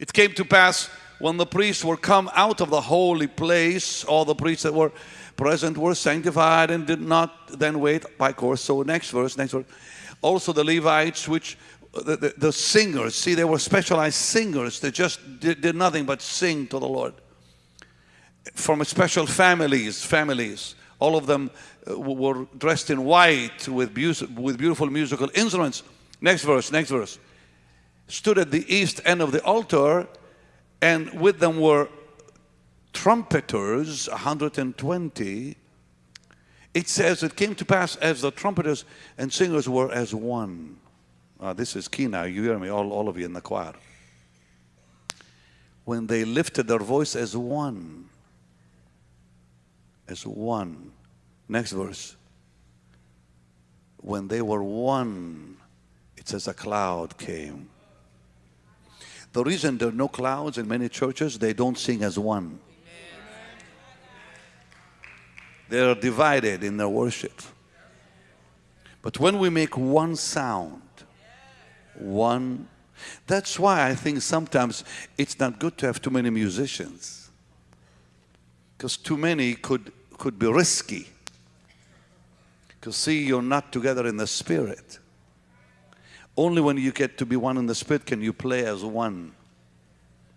It came to pass when the priests were come out of the holy place, all the priests that were present were sanctified and did not then wait by course. So next verse, next verse. Also the Levites, which the, the, the singers, see, they were specialized singers They just did, did nothing but sing to the Lord. From special families, families, all of them uh, were dressed in white with, with beautiful musical instruments. Next verse, next verse. Stood at the east end of the altar and with them were trumpeters, 120. It says it came to pass as the trumpeters and singers were as one. Uh, this is key now. You hear me, all, all of you in the choir. When they lifted their voice as one, as one. Next verse. When they were one, it says a cloud came the reason there are no clouds in many churches, they don't sing as one. They are divided in their worship. But when we make one sound, one, that's why I think sometimes it's not good to have too many musicians. Because too many could, could be risky. Because see, you're not together in the spirit. Only when you get to be one in the spirit can you play as one.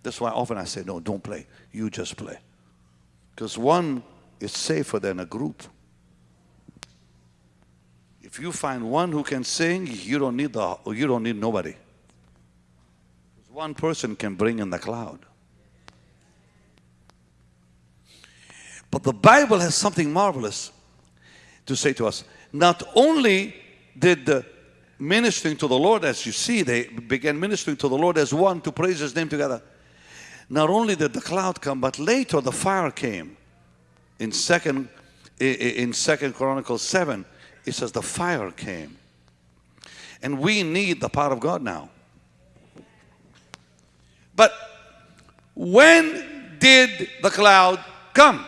That's why often I say, no, don't play. You just play. Because one is safer than a group. If you find one who can sing, you don't need the you don't need nobody. One person can bring in the cloud. But the Bible has something marvelous to say to us. Not only did the ministering to the Lord, as you see, they began ministering to the Lord as one to praise His name together. Not only did the cloud come, but later the fire came. In second, in Second Chronicles seven, it says the fire came, and we need the power of God now. But when did the cloud come?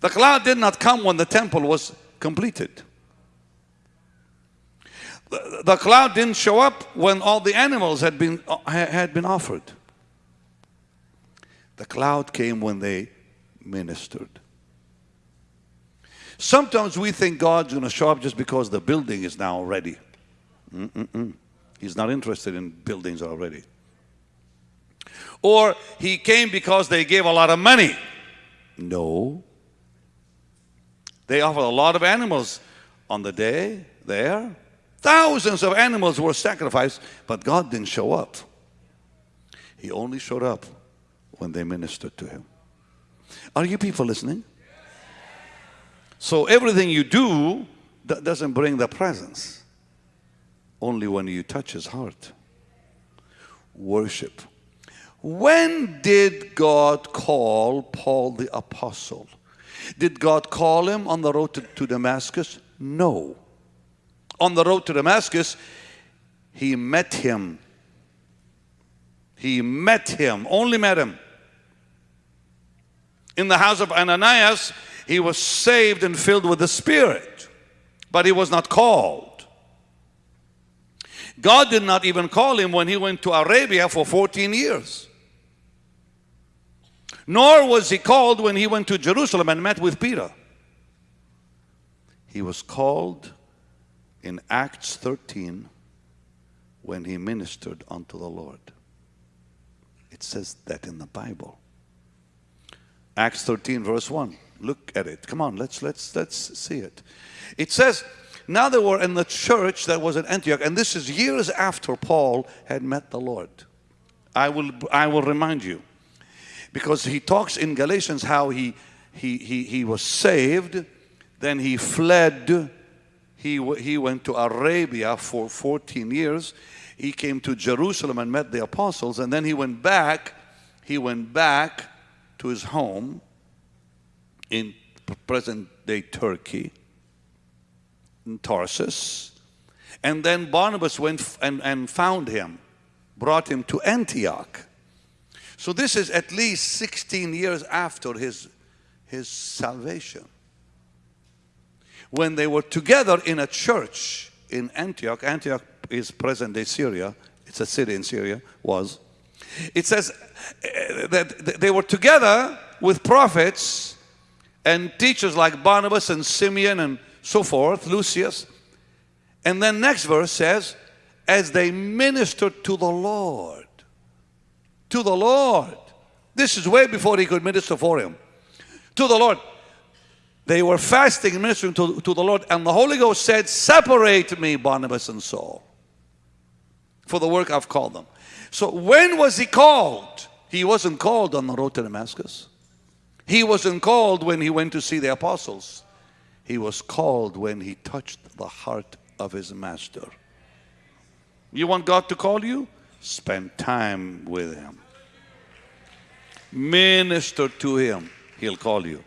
The cloud did not come when the temple was completed the cloud didn't show up when all the animals had been, had been offered. The cloud came when they ministered. Sometimes we think God's going to show up just because the building is now ready. Mm -mm -mm. He's not interested in buildings already. Or he came because they gave a lot of money. No. They offered a lot of animals on the day there. Thousands of animals were sacrificed, but God didn't show up. He only showed up when they ministered to Him. Are you people listening? So everything you do that doesn't bring the presence. Only when you touch His heart. Worship. When did God call Paul the apostle? Did God call him on the road to, to Damascus? No on the road to Damascus, he met him. He met him, only met him. In the house of Ananias, he was saved and filled with the Spirit, but he was not called. God did not even call him when he went to Arabia for 14 years. Nor was he called when he went to Jerusalem and met with Peter. He was called in Acts 13 when he ministered unto the Lord. It says that in the Bible. Acts 13 verse 1. Look at it. Come on, let's let's let's see it. It says, now they were in the church that was at Antioch, and this is years after Paul had met the Lord. I will I will remind you. Because he talks in Galatians how he he he, he was saved, then he fled he, he went to Arabia for 14 years. He came to Jerusalem and met the apostles, and then he went back. He went back to his home in present day Turkey, in Tarsus. And then Barnabas went and, and found him, brought him to Antioch. So this is at least 16 years after his, his salvation when they were together in a church in Antioch. Antioch is present day Syria. It's a city in Syria, was. It says uh, that they were together with prophets and teachers like Barnabas and Simeon and so forth, Lucius. And then next verse says, as they ministered to the Lord. To the Lord. This is way before he could minister for him. To the Lord. They were fasting and ministering to, to the Lord, and the Holy Ghost said, Separate me, Barnabas and Saul, for the work I've called them. So when was he called? He wasn't called on the road to Damascus. He wasn't called when he went to see the apostles. He was called when he touched the heart of his master. You want God to call you? Spend time with him. Minister to him. He'll call you.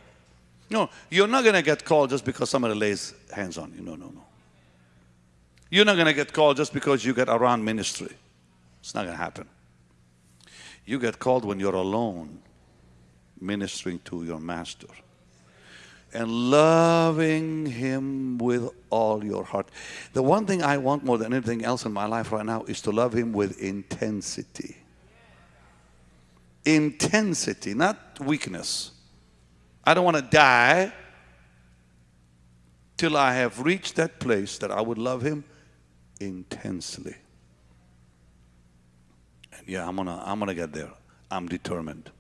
No, you're not going to get called just because somebody lays hands on you. No, no, no. You're not going to get called just because you get around ministry. It's not going to happen. You get called when you're alone ministering to your master and loving him with all your heart. The one thing I want more than anything else in my life right now is to love him with intensity. Intensity, not weakness. I don't want to die till I have reached that place that I would love him intensely. And yeah, I'm gonna I'm gonna get there. I'm determined.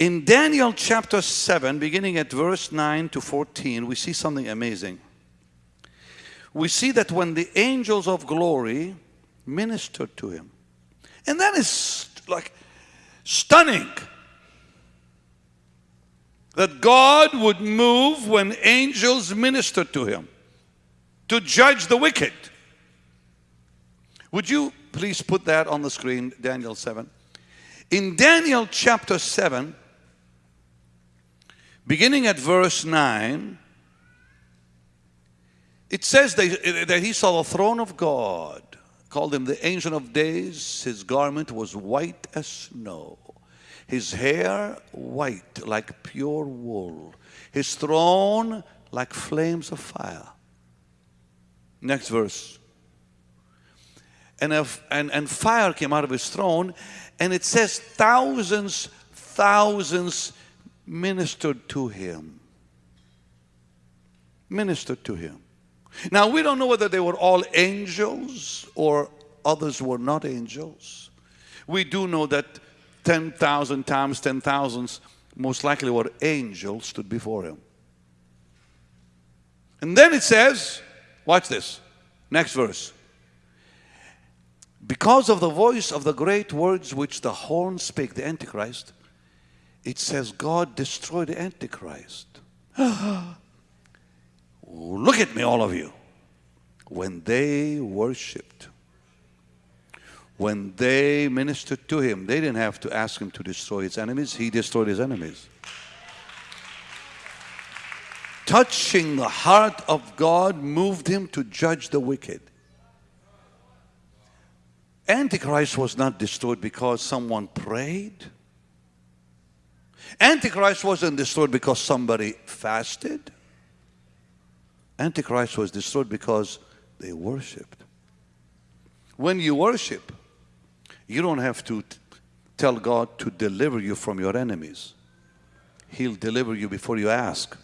In Daniel chapter 7, beginning at verse 9 to 14, we see something amazing. We see that when the angels of glory ministered to him, and that is like stunning that God would move when angels ministered to him to judge the wicked. Would you please put that on the screen, Daniel 7? In Daniel chapter 7, beginning at verse 9, it says that he saw the throne of God, called him the Ancient of Days. His garment was white as snow his hair white like pure wool, his throne like flames of fire. Next verse. And, if, and, and fire came out of his throne, and it says thousands, thousands ministered to him. Ministered to him. Now, we don't know whether they were all angels or others were not angels. We do know that 10,000 times 10,000s most likely were angels stood before him. And then it says, watch this, next verse. Because of the voice of the great words which the horn spake, the Antichrist, it says God destroyed the Antichrist. Look at me, all of you. When they worshiped when they ministered to him, they didn't have to ask him to destroy his enemies. He destroyed his enemies. Touching the heart of God moved him to judge the wicked. Antichrist was not destroyed because someone prayed. Antichrist wasn't destroyed because somebody fasted. Antichrist was destroyed because they worshiped. When you worship, you don't have to tell God to deliver you from your enemies. He'll deliver you before you ask.